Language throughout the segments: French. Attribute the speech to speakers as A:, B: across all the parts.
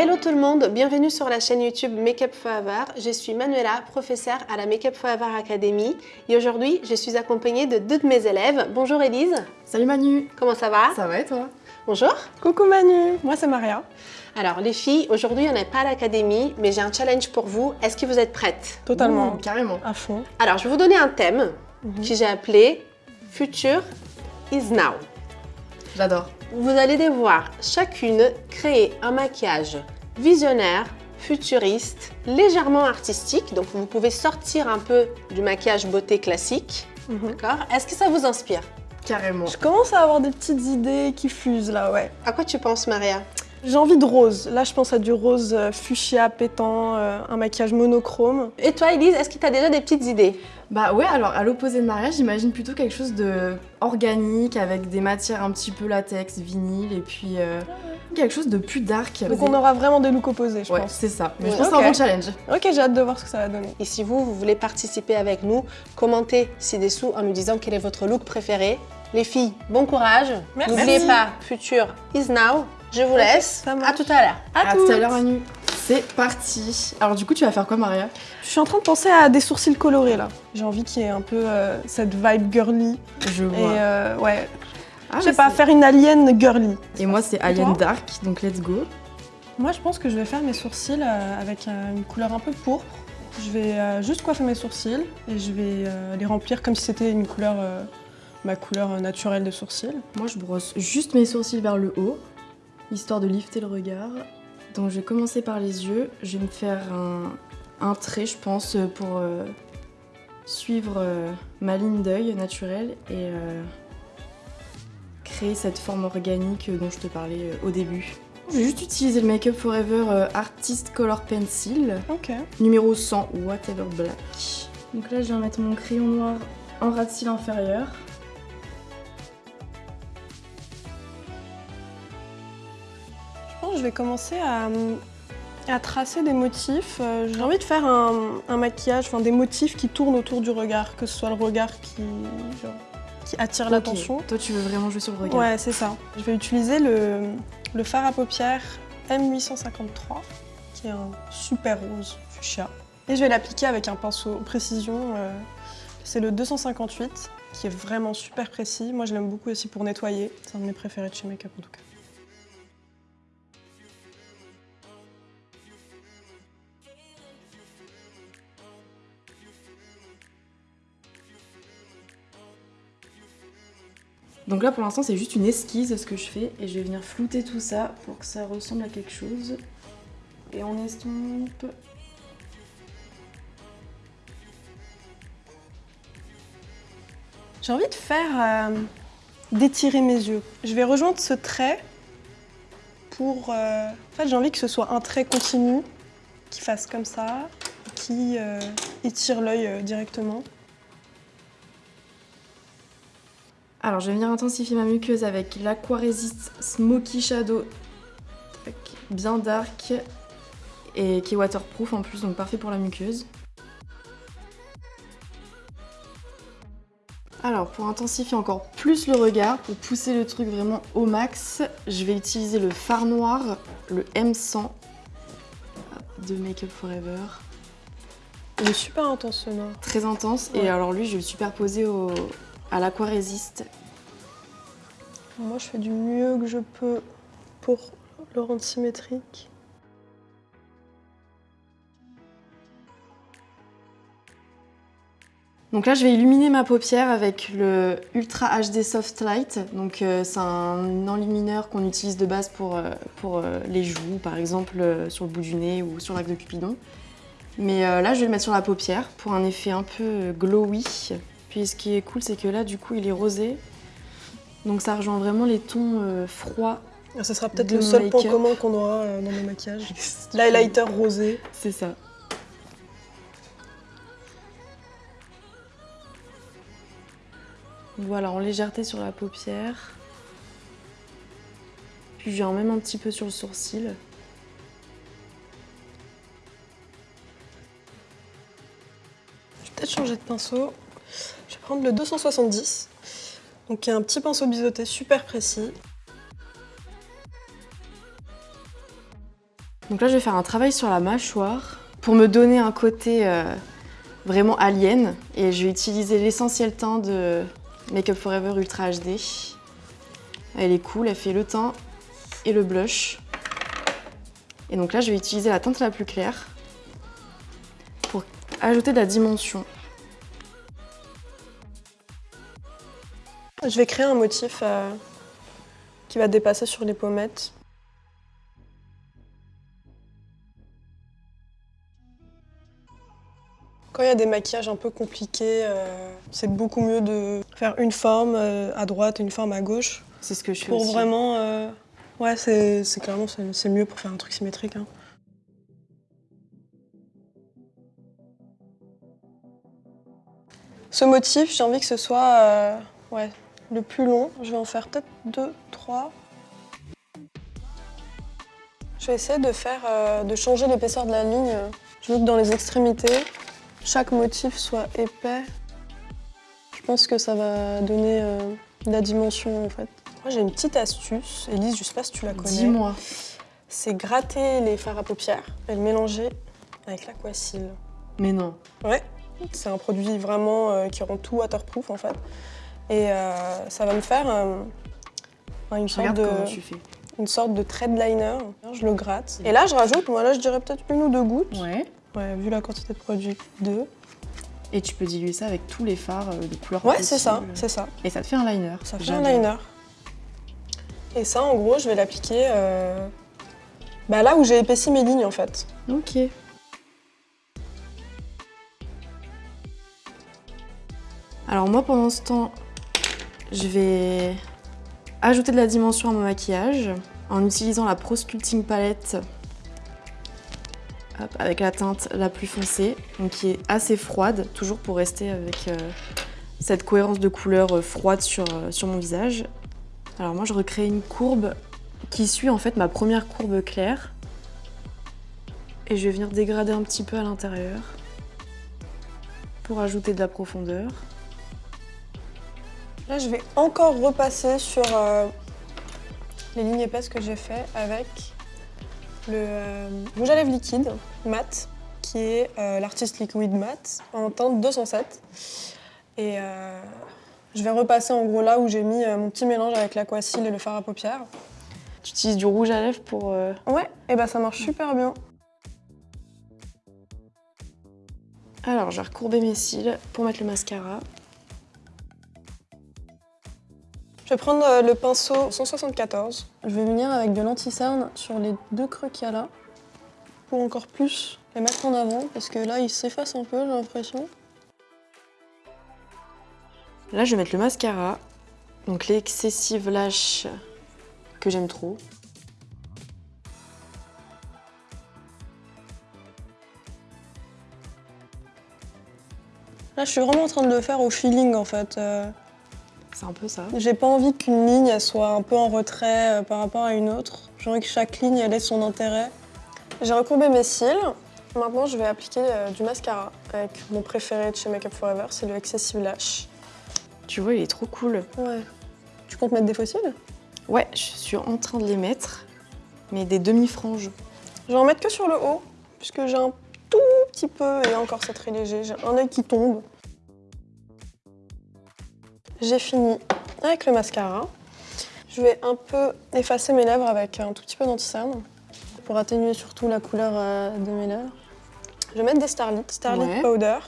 A: Hello tout le monde, bienvenue sur la chaîne YouTube Makeup Forever. Je suis Manuela, professeure à la Makeup Forever Academy et aujourd'hui je suis accompagnée de deux de mes élèves. Bonjour Elise.
B: Salut Manu.
A: Comment ça va?
B: Ça va et toi?
A: Bonjour.
C: Coucou Manu, moi c'est Maria.
A: Alors les filles, aujourd'hui on n'est pas à l'académie mais j'ai un challenge pour vous. Est-ce que vous êtes prêtes
C: Totalement.
B: Mmh, carrément.
C: À fond.
A: Alors je vais vous donner un thème
C: Mhm.
A: que j'ai appelé Future is now.
B: J'adore.
A: Vous allez devoir chacune créer un maquillage visionnaire, futuriste, légèrement artistique. Donc vous pouvez sortir un peu du maquillage beauté classique.
C: Mhm.
A: D'accord? Est-ce que ça vous inspire?
B: Carrément.
C: Je commence à avoir des petites idées qui fusent là, ouais.
A: À quoi tu penses Maria?
C: J'ai envie de rose. Là, je pense à du rose euh, fuchsia pétant, euh, un maquillage monochrome.
A: Et toi Elise, est-ce que tu as déjà des petites idées?
B: Bah ouais, alors à l'opposé de Maria, j'imagine plutôt quelque chose de organique avec des matières un petit peu latex, vinyle et puis euh, quelque chose de plus dark.
C: Donc on aura vraiment des looks opposés, je
B: Ouais,
C: pense.
B: c'est ça. Mais
A: Ouais.
B: je pense que c'est un bon challenge.
C: Ok, j'ai hâte de voir ce que ça va donner.
A: Et si vous, vous voulez participer avec nous, commentez ci-dessous en nous disant quel est votre look préféré. Les filles, bon courage.
C: Merci.
A: N'oubliez pas, future is now. Je vous laisse.
C: ça
A: à tout à l'heure.
B: À, tout
C: toutes.
B: à l'heure Manu. C'est parti. Alors du coup, tu vas faire quoi Maria?
C: Je suis en train de penser à des sourcils colorés là. J'ai envie qu'il y ait un peu euh, cette vibe girly.
B: Je
C: Et
B: vois.
C: euh, ouais,
B: Ah,
C: je sais pas, faire une alien girly.
B: Et moi, c'est Alien Dark, donc let's go.
C: Moi, je pense que je vais faire mes sourcils euh, avec euh, une couleur un peu pourpre. Je vais euh, juste coiffer mes sourcils et je vais euh, les remplir comme si c'était une couleur, euh, ma couleur naturelle de sourcils.
B: Moi, je brosse juste mes sourcils vers le haut, histoire de lifter le regard. Donc, je vais commencer par les yeux. Je vais me faire un, un trait, je pense, pour euh, suivre euh, ma ligne d'œil naturelle et euh, créer cette forme organique dont je te parlais au début. Je vais juste utiliser le Make Up Forever Artist Color Pencil,
C: Ok.
B: numéro 100, Whatever Black. Donc là, je viens mettre mon crayon noir en ras de cils inférieur.
C: Je vais commencer à, à tracer des motifs. Euh, J'ai envie de faire un, un maquillage, enfin des motifs qui tournent autour du regard, que ce soit le regard qui, genre, qui attire l'attention.
B: Toi, tu veux vraiment jouer sur le regard.
C: Ouais, c'est ça. Je vais utiliser le, le fard à paupières M853, qui est un super rose fuchsia. Et je vais l'appliquer avec un pinceau précision. euh, c'est le 258, qui est vraiment super précis. Moi, je l'aime beaucoup aussi pour nettoyer. C'est un de mes préférés de chez Make Up en tout cas.
B: Donc là pour l'instant c'est juste une esquisse ce que je fais et je vais venir flouter tout ça pour que ça ressemble à quelque chose. Et on estompe.
C: J'ai envie de faire euh, d'étirer mes yeux. Je vais rejoindre ce trait pour. euh, En fait, j'ai envie que ce soit un trait continu qui fasse comme ça, qui euh, étire l'œil directement.
B: Alors je vais venir intensifier ma muqueuse avec l'Aquaresist Smoky Shadow. Bien dark et qui est waterproof en plus donc parfait pour la muqueuse. Alors pour intensifier encore plus le regard, pour pousser le truc vraiment au max, je vais utiliser le fard noir, le M100 de Make Up Forever.
C: Il est super intense ce noir.
B: Très intense
C: Ouais.
B: et alors lui je vais le superposer au, à l'Aquaresist.
C: Moi, je fais du mieux que je peux pour le rendre symétrique.
B: Donc là, je vais illuminer ma paupière avec le Ultra HD Soft Light. Donc euh, c'est un enlumineur qu'on utilise de base pour, euh, pour euh, les joues, par exemple sur le bout du nez ou sur l'arc de Cupidon. Mais là, je vais le mettre sur la paupière pour un effet un peu glowy. Puis ce qui est cool, c'est que là, du coup, il est rosé. Donc ça rejoint vraiment les tons euh, froids.
C: Ah, Ce sera peut-être le seul point commun qu'on aura euh, dans nos maquillages. L'highlighter rosé.
B: C'est ça. Voilà, en légèreté sur la paupière. Puis je viens même un petit peu sur le sourcil.
C: Je vais peut-être changer de pinceau. Prendre le 270. Donc un petit pinceau biseauté super précis.
B: Donc là, je vais faire un travail sur la mâchoire pour me donner un côté euh, vraiment alien. Et je vais utiliser l'essentiel teint de Make Up Forever Ultra HD. Elle est cool, elle fait le teint et le blush. Et donc là, je vais utiliser la teinte la plus claire pour ajouter de la dimension.
C: Je vais créer un motif euh, qui va dépasser sur les pommettes. Quand il y a des maquillages un peu compliqués, euh, c'est beaucoup mieux de faire une forme euh, à droite et une forme à gauche.
B: C'est ce que je fais
C: Pour
B: aussi.
C: vraiment... Ouais, c'est clairement c'est mieux pour faire un truc symétrique. hein. Ce motif, j'ai envie que ce soit ouais, le plus long. Je vais en faire peut-être deux, trois. Je vais essayer de faire, euh, de changer l'épaisseur de la ligne. Je veux que dans les extrémités, chaque motif soit épais. Je pense que ça va donner euh, de la dimension en fait. Moi j'ai une petite astuce, Elise, je sais pas si tu la connais.
B: Dis-moi.
C: C'est gratter les fards à paupières et le mélanger avec l'aquacil.
B: Mais non.
C: Ouais, c'est un produit vraiment euh, qui rend tout waterproof en fait. Et euh, ça va me faire euh, une, sorte de, une sorte de thread liner. Je le gratte. Et là, je rajoute, moi là, je dirais peut-être une ou deux gouttes.
B: Ouais.
C: Ouais, vu la quantité de produit, deux.
B: Et tu peux diluer ça avec tous les fards euh, de couleur
C: Ouais, c'est ça, c'est ça.
B: Et ça te fait un liner.
C: Ça fait un liner. Et ça, en gros, je vais l'appliquer euh, bah, là où j'ai épaissi mes lignes en fait.
B: Ok. Alors moi pendant ce temps, je vais ajouter de la dimension à mon maquillage en utilisant la Pro Sculpting Palette avec la teinte la plus foncée, donc qui est assez froide, toujours pour rester avec euh, cette cohérence de couleur euh, froide sur, euh, sur mon visage. Alors moi je recrée une courbe qui suit en fait ma première courbe claire. Et je vais venir dégrader un petit peu à l'intérieur pour ajouter de la profondeur.
C: Là, je vais encore repasser sur euh, les lignes épaisses que j'ai fait avec le euh, rouge à lèvres liquide mat, qui est euh, l'artiste liquid mat en teinte 207. Et euh, je vais repasser en gros là où j'ai mis euh, mon petit mélange avec l'aquacil et le fard à paupières.
B: Tu utilises du rouge à lèvres pour...
C: Ouais, et bah ça marche super bien.
B: Alors, je vais recourber mes cils pour mettre le mascara.
C: Je vais prendre euh, le pinceau 174. Je vais venir avec de l'anti-cerne sur les deux creux qu'il y a là pour encore plus les mettre en avant parce que là, ils s'effacent un peu, j'ai l'impression.
B: Là, je vais mettre le mascara. Donc l'excessive lash que j'aime trop.
C: Là, je suis vraiment en train de le faire au feeling en fait. Euh,
B: C'est un peu ça.
C: J'ai pas envie qu'une ligne soit un peu en retrait euh, par rapport à une autre. J'ai envie que chaque ligne elle ait son intérêt. J'ai recourbé mes cils. Maintenant, je vais appliquer euh, du mascara avec mon préféré de chez Make Up Forever, c'est le Excessive Lash.
B: Tu vois, il est trop cool.
C: Ouais. Tu comptes mettre des faux cils
B: Ouais, je suis en train de les mettre, mais des demi-franges.
C: Je vais en mettre que sur le haut, puisque j'ai un tout petit peu, et encore c'est très léger, j'ai un œil qui tombe. J'ai fini avec le mascara. Je vais un peu effacer mes lèvres avec un tout petit peu d'anti-cerne pour atténuer surtout la couleur euh, de mes lèvres. Je vais mettre des Starlit, Starlit
B: Ouais.
C: Powder.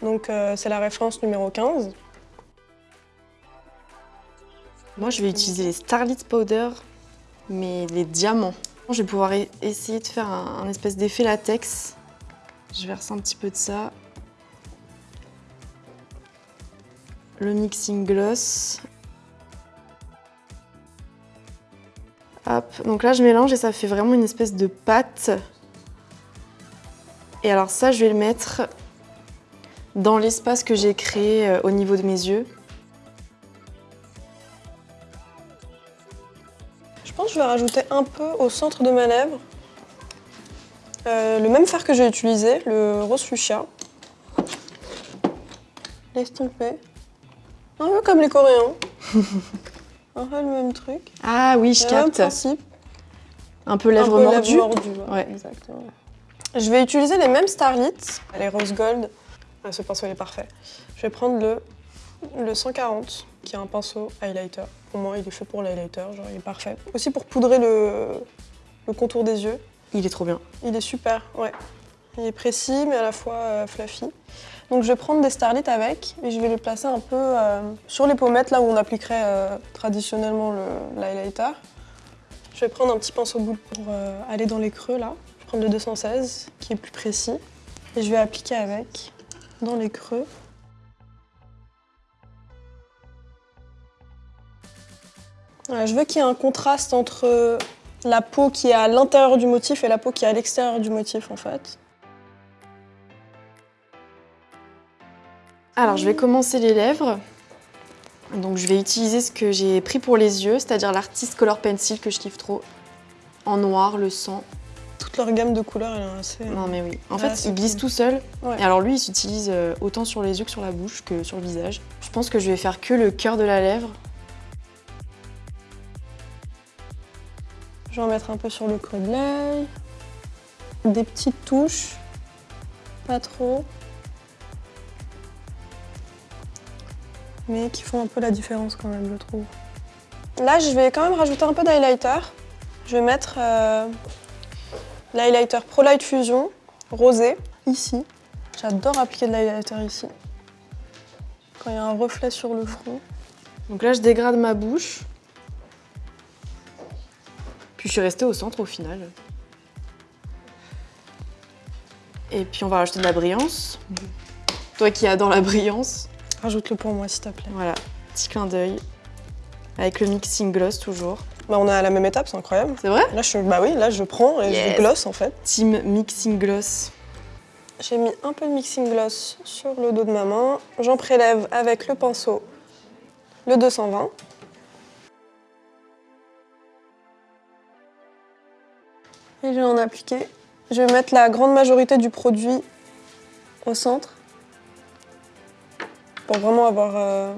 C: Donc euh, c'est la référence numéro 15.
B: Moi, je vais utiliser les Starlit Powder, mais les diamants. Je vais pouvoir e- essayer de faire un, un espèce d'effet latex. Je verse un petit peu de ça. Le mixing gloss. Hop, donc là je mélange et ça fait vraiment une espèce de pâte. Et alors ça, je vais le mettre dans l'espace que j'ai créé euh, au niveau de mes yeux.
C: Je pense que je vais rajouter un peu au centre de ma lèvre euh, le même fard que j'ai utilisé, le rose fuchsia. L'estomper. Un peu comme les Coréens. un peu le même truc.
B: Ah oui, je
C: même
B: capte.
C: principe.
B: Un peu lèvres
C: Un peu
B: mordues.
C: lèvres mordues, ouais,
B: Ouais.
C: Exactement. Je vais utiliser les mêmes Starlit, les rose gold. Ah, ce pinceau il est parfait. Je vais prendre le, le 140, qui est un pinceau highlighter. Pour moi, il est fait pour l'highlighter, genre il est parfait. Aussi pour poudrer le, le contour des yeux.
B: Il est trop bien.
C: Il est super, ouais. Il est précis, mais à la fois euh, fluffy. Donc je vais prendre des Starlit avec et je vais les placer un peu euh, sur les pommettes, là où on appliquerait euh, traditionnellement le- l'highlighter. Je vais prendre un petit pinceau boule pour euh, aller dans les creux, là. Je vais prendre le 216, qui est plus précis. Et je vais appliquer avec, dans les creux. Je veux qu'il y ait un contraste entre la peau qui est à l'intérieur du motif et la peau qui est à l'extérieur du motif en fait.
B: Alors, je vais commencer les lèvres. Donc, je vais utiliser ce que j'ai pris pour les yeux, c'est-à-dire l'artiste Color Pencil que je kiffe trop. En noir, le sang.
C: Toute leur gamme de couleurs elle est assez...
B: Non, mais oui. En
C: Ah,
B: fait, il glisse
C: cool.
B: tout seul.
C: Ouais.
B: Et alors, lui, il s'utilise euh, autant sur les yeux que sur la bouche que sur le visage. Je pense que je vais faire que le cœur de la lèvre.
C: Je vais en mettre un peu sur le creux de l'œil. Des petites touches, pas trop. Mais qui font un peu la différence quand même, je trouve. Là, je vais quand même rajouter un peu d'highlighter. Je vais mettre euh, l'highlighter Pro Light Fusion rosé ici. J'adore appliquer de l'highlighter ici. Quand il y a un reflet sur le front.
B: Donc là, je dégrade ma bouche. Puis je suis restée au centre au final. Et puis on va rajouter de la brillance. Toi qui adore la brillance.
C: Rajoute-le pour moi, s'il te plaît.
B: Voilà, petit clin d'œil. Avec le mixing gloss toujours.
C: Bah, on est à la même étape, c'est incroyable.
B: C'est vrai
C: Là, je, bah oui, là, je prends et
B: Yes.
C: je gloss en fait.
B: Team mixing gloss.
C: J'ai mis un peu de mixing gloss sur le dos de ma main. J'en prélève avec le pinceau, le 220. Et je vais en appliquer. Je vais mettre la grande majorité du produit au centre pour vraiment avoir euh,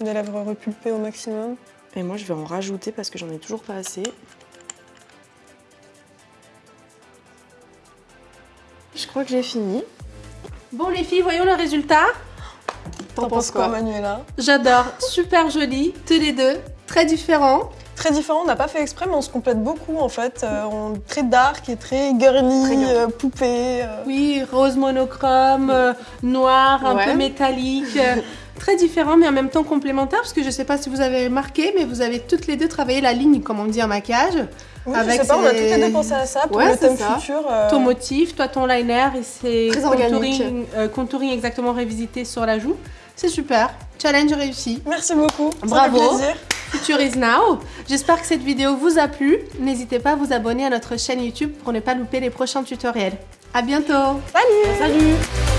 C: des lèvres repulpées au maximum.
B: Et moi, je vais en rajouter parce que j'en ai toujours pas assez. Je crois que j'ai fini.
A: Bon les filles, voyons le résultat.
C: T'en penses quoi, Manuela?
A: J'adore, super joli, tous les deux, très différents.
C: Très différent, on n'a pas fait exprès, mais on se complète beaucoup en fait. Euh, on très dark et très girly,
B: Très
C: euh, poupée. euh.
A: Oui, rose monochrome, noir, un
B: Ouais.
A: peu métallique. très différent, mais en même temps complémentaire, parce que je ne sais pas si vous avez remarqué, mais vous avez toutes les deux travaillé la ligne, comme on dit en maquillage.
C: Oui,
A: Avec
C: je sais pas, on a toutes les deux pensé à ça pour
B: Ouais,
C: le thème
B: ça.
C: futur. euh,
A: Ton motif, toi ton liner, et c'est contouring, euh, contouring exactement révisité sur la joue. C'est super, challenge réussi.
C: Merci beaucoup, ça
A: Bravo.
C: fait plaisir.
A: Future is now. J'espère que cette vidéo vous a plu. N'hésitez pas à vous abonner à notre chaîne YouTube pour ne pas louper les prochains tutoriels. À bientôt
C: Salut
B: Salut